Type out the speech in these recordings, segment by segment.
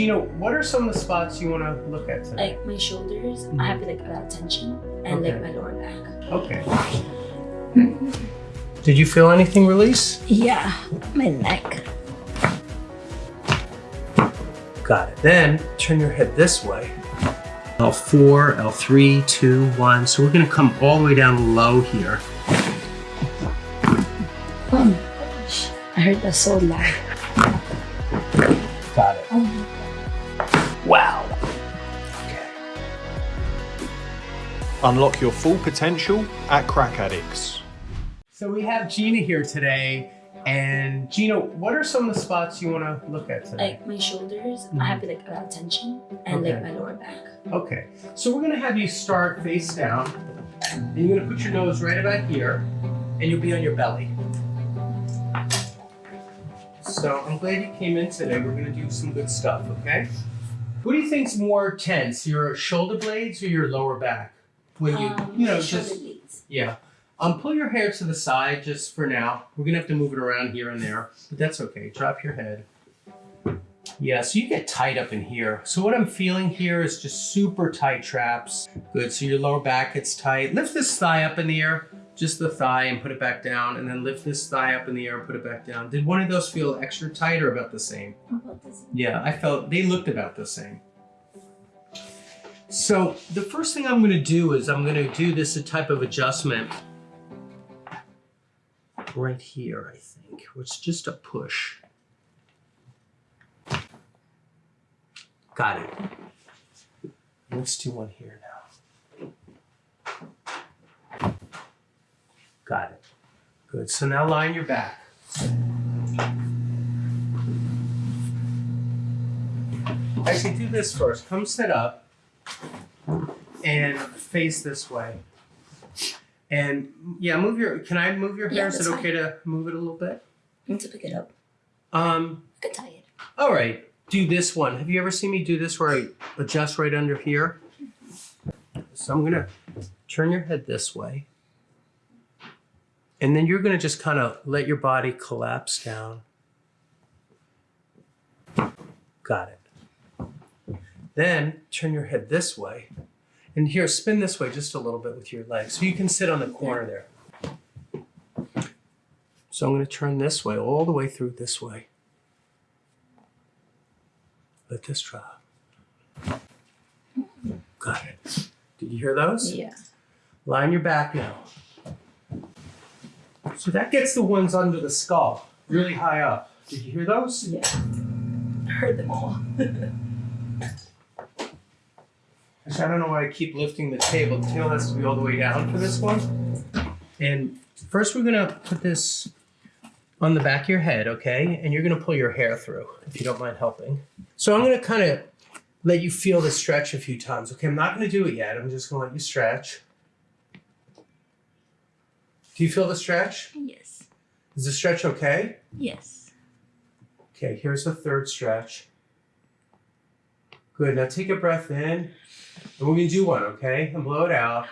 Gina, what are some of the spots you want to look at today? Like my shoulders, I have like a lot of tension, and like my lower back. Okay. Did you feel anything release? Yeah, my neck. Got it. Then turn your head this way. L4, L3, 2, 1. So we're going to come all the way down low here. Oh my gosh, I heard that so loud. Unlock your full potential at Crack Addicts. So we have Gina here today. And Gina, what are some of the spots you want to look at today? Like my shoulders, I mm-hmm. have like a lot of tension, and like my lower back. Okay, so we're gonna have you start face down, and you're gonna put your nose right about here, and you'll be on your belly. So I'm glad you came in today. We're gonna do some good stuff, okay? What do you think's more tense, your shoulder blades or your lower back? When you, Um, you know, just yeah. Um, pull your hair to the side just for now. We're gonna have to move it around here and there, but that's okay. Drop your head. Yeah, so you get tight up in here. So what I'm feeling here is just super tight traps. Good, so your lower back gets tight. Lift this thigh up in the air, just the thigh and put it back down, and then lift this thigh up in the air and put it back down. Did one of those feel extra tight or about the same? About this. Yeah, I felt they looked about the same. So the first thing I'm going to do is I'm going to do this a type of adjustment right here, I think, which just a push. Got it. Let's do one here now. Got it. Good. So now line your back. Actually, do this first. Come sit up and face this way. And yeah, move your. Can I move your hair? Yeah, Is it okay to move it a little bit? I need to pick it up. Um. I could tie it. All right. Do this one. Have you ever seen me do this where I adjust right under here? So I'm gonna turn your head this way, and then you're gonna just kind of let your body collapse down. Got it. Then turn your head this way. And here, spin this way just a little bit with your legs. So you can sit on the corner there. So I'm going to turn this way, all the way through this way. Let this drop. Got it. Did you hear those? Yeah. Line your back now. So that gets the ones under the skull, really high up. Did you hear those? Yeah. I heard them all. I don't know why I keep lifting the table. The table has to be all the way down for this one. And first we're gonna put this on the back of your head, okay? And you're gonna pull your hair through, if you don't mind helping. So I'm gonna kind of let you feel the stretch a few times, okay? I'm not gonna do it yet. I'm just gonna let you stretch. Do you feel the stretch? Yes. Is the stretch okay? Yes. Okay, here's the third stretch. Good. Now take a breath in. And we're to do one, okay? And blow it out.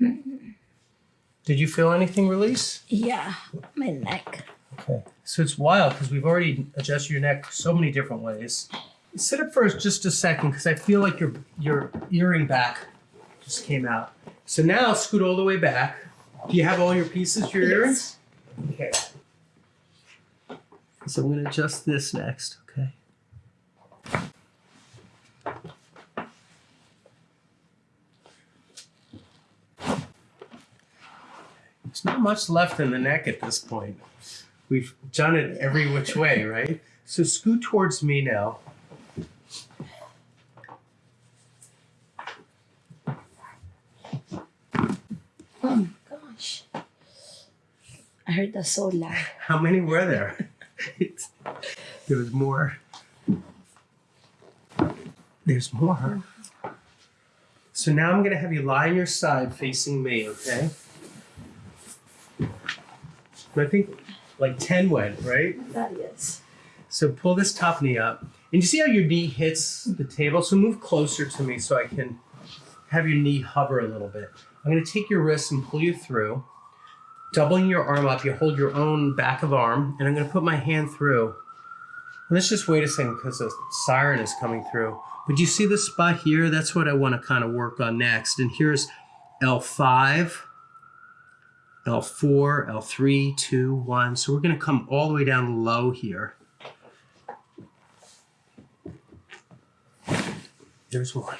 Did you feel anything release? Yeah, my neck. Okay. So it's wild because we've already adjusted your neck so many different ways. Sit up for just a second because I feel like your your earring back just came out. So now scoot all the way back. Do you have all your pieces your earrings? Okay. So I'm going to adjust this next, okay? There's not much left in the neck at this point. We've done it every which way, right? So scoot towards me now. Oh my gosh. I heard that so loud. How many were there? there was more. There's more. Mm-hmm. So now I'm going to have you lie on your side facing me, okay? I think like 10 went, right? That is. So pull this top knee up. And you see how your knee hits the table? So move closer to me so I can have your knee hover a little bit. I'm going to take your wrist and pull you through. Doubling your arm up, you hold your own back of arm, and I'm going to put my hand through Let's just wait a second because the siren is coming through. But you see this spot here? That's what I want to kind of work on next. And here's L5, L4, L3, 2, 1. So we're going to come all the way down low here. There's one.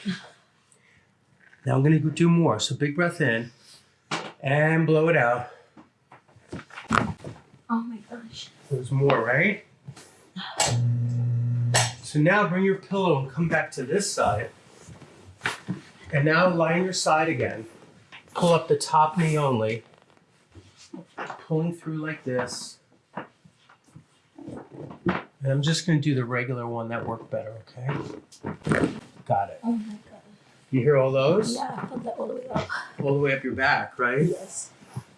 Now I'm going to do more. So big breath in and blow it out. Oh my gosh. There's more, right? So now bring your pillow and come back to this side. And now line your side again. Pull up the top knee only. Pulling through like this. And I'm just going to do the regular one that worked better, okay? Got it. Oh my god. You hear all those? Yeah, I felt that all the way up. All the way up your back, right? Yes.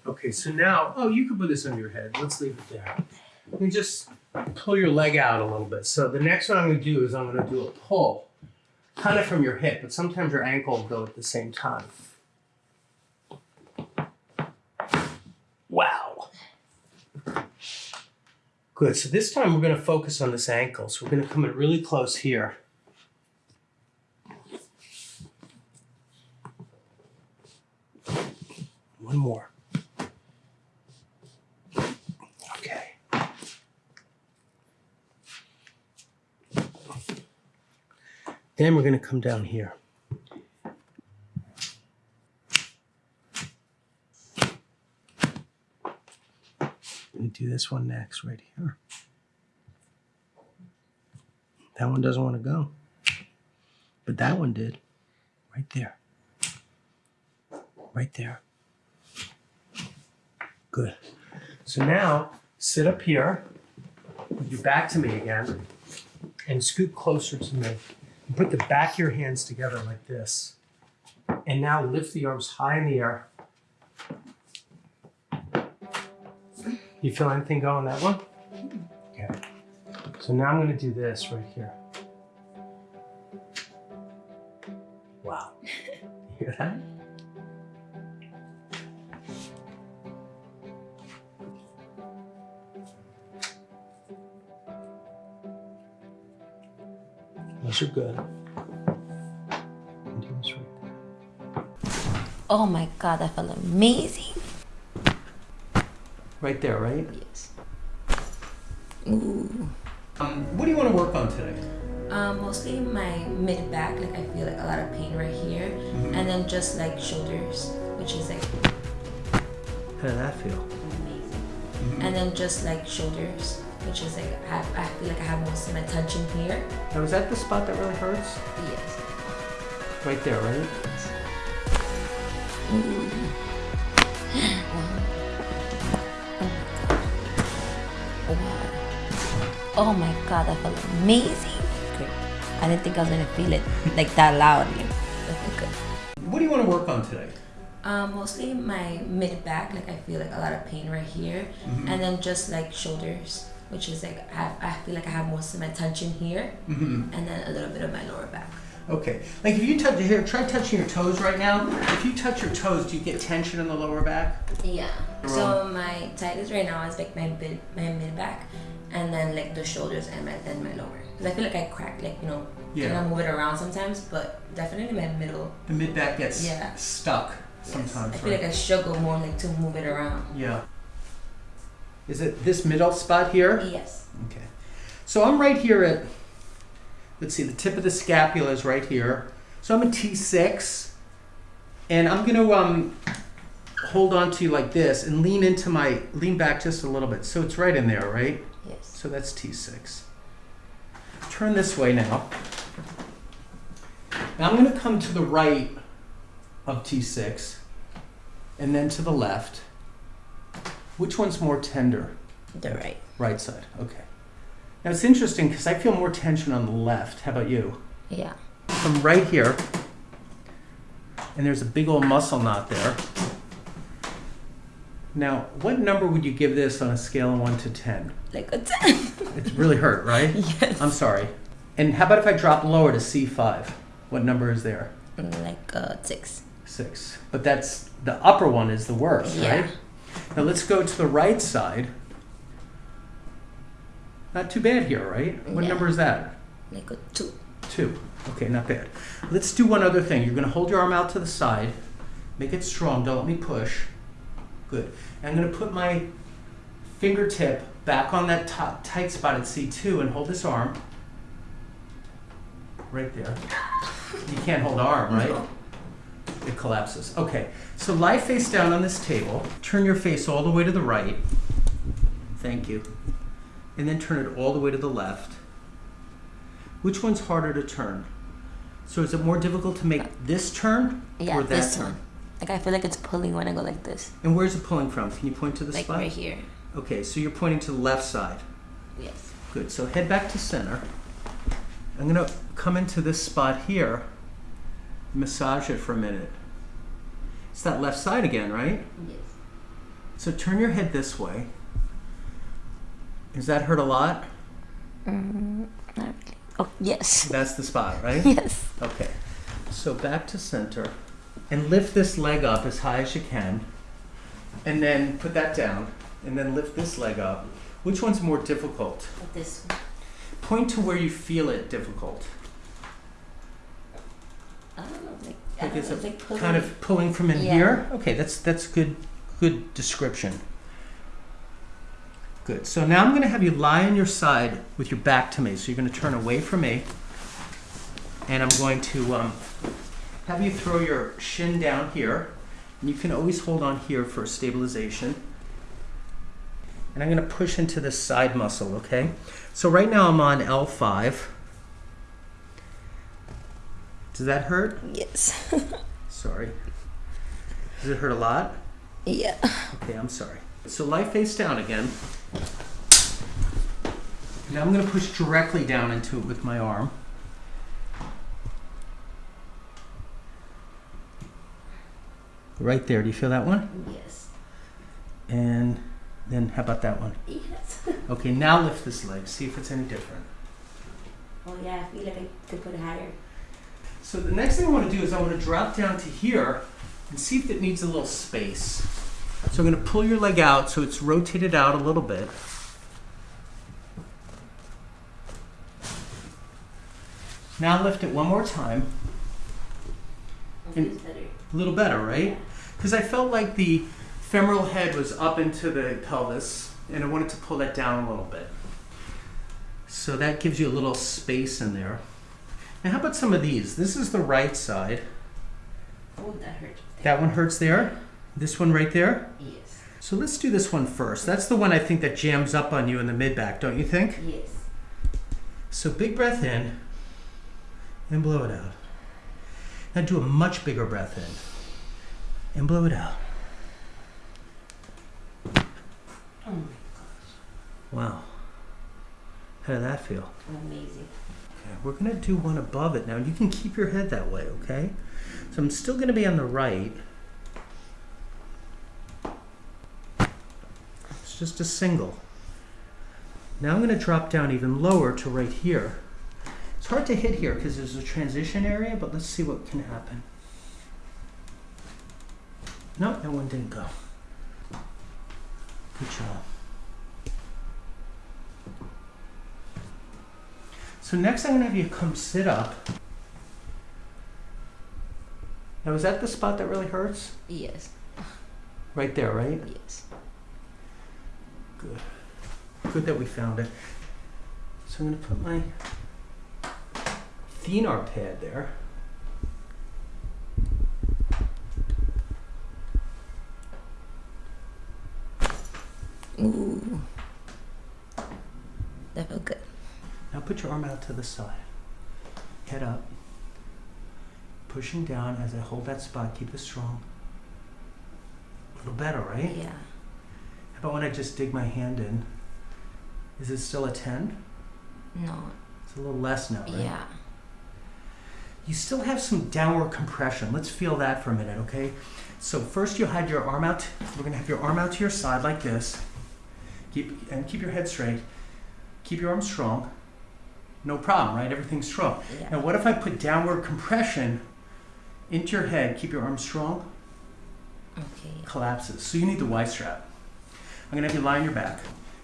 Okay, so now, oh, you can put this on your head. Let's leave it there. Let me just pull your leg out a little bit. So the next one I'm going to do is I'm going to do a pull, kind of from your hip, but sometimes your ankle will go at the same time. Wow. Good. So this time we're going to focus on this ankle. So we're going to come in really close here. One more. Okay. Then we're going to come down here. And this one next, right here. That one doesn't want to go. But that one did. Right there. Right there. Good. So now sit up here with your back to me again and scoot closer to me. Put the back of your hands together like this. And now lift the arms high in the air. You feel anything going that one? Okay. So now I'm going to do this right here. Wow. You hear that? Those are good. And do this right there. Oh my god, that felt amazing. Right there, right? Yes. Ooh. Um, what do you want to work on today? Um, mostly my mid back, like I feel like a lot of pain right here, and then just like shoulders, which is like How did that feel? amazing. And then just like shoulders, which is like I, have, I feel like I have most of my tension here. Now, is that the spot that really hurts? Yes. Right there, right? Oh my god, that felt amazing. Great. I didn't think I was gonna feel it like that loudly. That felt good. What do you want to work on today? Um, mostly my mid back, like I feel like a lot of pain right here, and then just like shoulders, which is like I, I feel like I have most of my tension here, Mm-hmm. and then a little bit of my lower back. Okay. Like if you touch here, try touching your toes right now. If you touch your toes, do you get tension in the lower back? Yeah. So my tightest right now is like my mid my mid back, and then like the shoulders and my then my lower. Cause I feel like I crack like you know Yeah. of move it around sometimes, but definitely my middle. The mid back gets Yeah. stuck yes. sometimes. I feel right? like I struggle more like to move it around. yeah. Is it this middle spot here? Yes. Okay. So I'm right here at, let's see, the tip of the scapula is right here. So I'm a T6, and I'm gonna um, hold on to you like this and lean into my, lean back just a little bit. So it's right in there, right? So that's T6. Turn this way now. Now I'm gonna come to the right of T6, and then to the left. Which one's more tender? The right. Right side. Okay. Now it's interesting because I feel more tension on the left. How about you? Yeah. From right here, and there's a big old muscle knot there. Now, what number would you give this on a scale of 1 to 10? Like a ten. It's really hurt, right? yes. I'm sorry. And how about if I drop lower to C5? What number is there? Mm, like a six. 6. But that's the upper one is the worst, Yeah. right? Now let's go to the right side. Not too bad here, right? What Yeah. number is that? Like a two. Two. Okay, not bad. Let's do one other thing. You're going to hold your arm out to the side. Make it strong. Don't let me push. Good. And I'm going to put my fingertip back on that top, tight spot at C2 and hold this arm. Right there. You can't hold arm, right? It collapses. Okay. So lie face down on this table. Turn your face all the way to the right. Thank you. And then turn it all the way to the left. Which one's harder to turn? So is it more difficult to make this turn Yeah, or that this turn? one. Like I feel like it's pulling when I go like this. And where's it pulling from? Can you point to the like spot? right here. Okay, so you're pointing to the left side. Yes. Good. So head back to center. I'm gonna come into this spot here. Massage it for a minute. It's that left side again, right? Yes. So turn your head this way. Does that hurt a lot? Mm, not really. Oh yes. That's the spot, right? yes. Okay. So back to center. And lift this leg up as high as you can. And then put that down. And then lift this leg up. Which one's more difficult? This one. Point to where you feel it difficult. I don't know. Like, I Like don't know, like pulling. kind of pulling from in Yeah. here? Okay, that's that's good good description. Good. So now I'm going to have you lie on your side with your back to me. So you're going to turn away from me. And I'm going to um, have you throw your shin down here. And you can always hold on here for stabilization. And I'm going to push into this side muscle, okay? So right now I'm on L5. Does that hurt? Yes. Sorry. Does it hurt a lot? yeah. Okay, I'm sorry. So lie face down again. Now I'm going to push directly down into it with my arm. Right there. Do you feel that one? Yes. And then how about that one? Yes. Okay, now lift this leg. See if it's any different. Oh yeah, I feel like I could put it higher. So the next thing I want to do is I want to drop down to here and see if it needs a little space. So I'm going to pull your leg out so it's rotated out a little bit. Now lift it one more time. It And- better. A little better, right? Because I felt like the femoral head was up into the pelvis and I wanted to pull that down a little bit. So that gives you a little space in there. Now, how about some of these? This is the right side. Oh, that hurt. That one hurts there. This one right there. Yes. So let's do this one first. That's the one I think that jams up on you in the mid back, don't you think? Yes. So big breath in and blow it out. Now do a much bigger breath in and blow it out. Oh my gosh. Wow. How did that feel? Amazing. Okay, we're gonna do one above it now. You can keep your head that way, okay? So I'm still gonna be on the right. It's just a single. Now I'm gonna drop down even lower to right here. It's hard to hit here because there's a transition area, but let's see what can happen. No, that one didn't go. Good job. So next I'm gonna have you come sit up. Now is that the spot that really hurts? Yes. Right there, right? Yes. Good. Good that we found it. So I'm gonna put my thenar pad there. Ooh. That felt good. Now put your arm out to the side. Head up. Pushing down as I hold that spot. Keep it strong. A little better, right? Yeah. How about when I just dig my hand in? Is it still a 10? No. It's a little less now, right? Yeah. You still have some downward compression. Let's feel that for a minute, okay? So first you had your arm out. We're gonna have your arm out to your side like this. Keep and keep your head straight. Keep your arms strong. No problem, right? Everything's strong. Yeah. Now what if I put downward compression into your head? Keep your arms strong. Okay. Collapses. So you need the Y strap. I'm gonna have you lie on your back.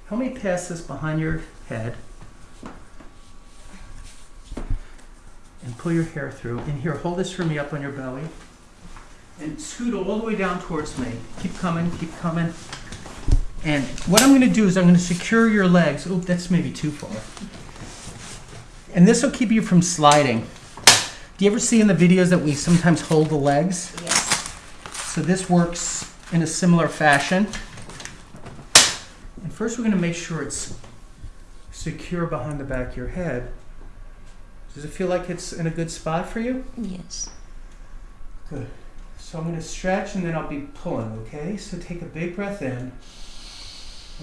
Help me pass this behind your head. And pull your hair through. And here, hold this for me up on your belly. And scoot all the way down towards me. Keep coming, keep coming. And what I'm going to do is I'm going to secure your legs. Oh, that's maybe too far. And this will keep you from sliding. Do you ever see in the videos that we sometimes hold the legs? Yes. So this works in a similar fashion. And first we're going to make sure it's secure behind the back of your head. Does it feel like it's in a good spot for you? Yes. Good. So I'm going to stretch and then I'll be pulling, okay? So take a big breath in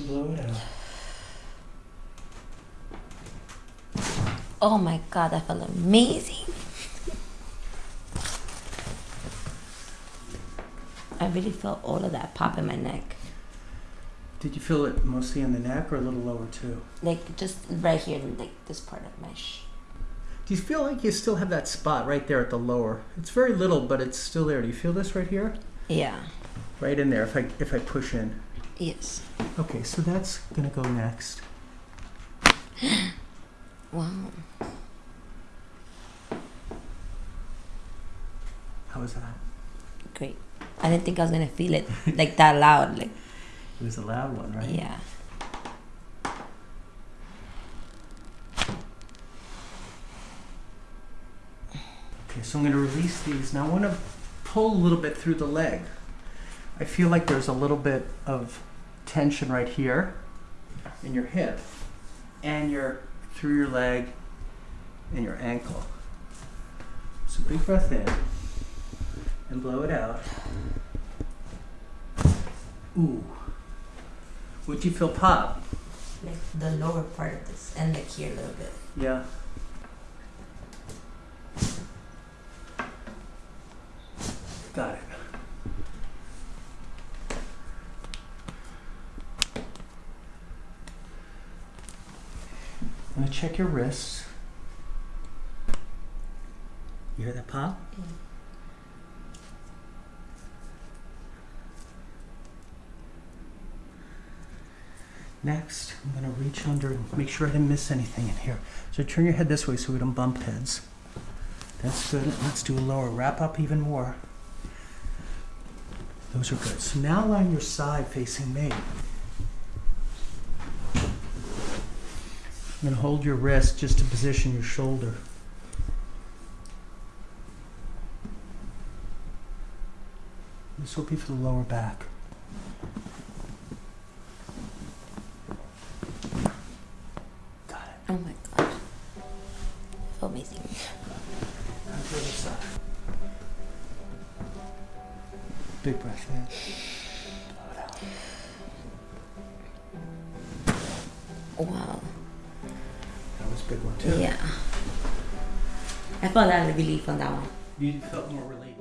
blow it out. Oh my god, that felt amazing. I really felt all of that pop in my neck. Did you feel it mostly in the neck or a little lower too? Like just right here, like this part of my sh. Do you feel like you still have that spot right there at the lower? It's very little, but it's still there. Do you feel this right here? Yeah. Right in there if I if I push in. Yes. Okay, so that's gonna go next. Wow. How was that? Great. I didn't think I was gonna feel it like that loud. Like It was a loud one, right? yeah. Okay, so I'm gonna release these. Now I wanna pull a little bit through the leg. I feel like there's a little bit of tension right here in your hip and your through your leg and your ankle. So big breath in and blow it out. Ooh. Would you feel pop? Like the lower part of this and like here a little bit. Yeah. Got it. I'm gonna check your wrists. You hear that pop? Next, I'm gonna reach under and make sure I didn't miss anything in here. So turn your head this way so we don't bump heads. That's good. Let's do a lower. Wrap up even more. Those are good. So now on your side facing me. Gonna hold your wrist just to position your shoulder. This will be for the lower back. Got it. Oh my god. Felt amazing. Now the other side. Big breath in. Blow it out. Wow. That was a big one too. Yeah. I felt a lot of relief on that one. You felt more relief.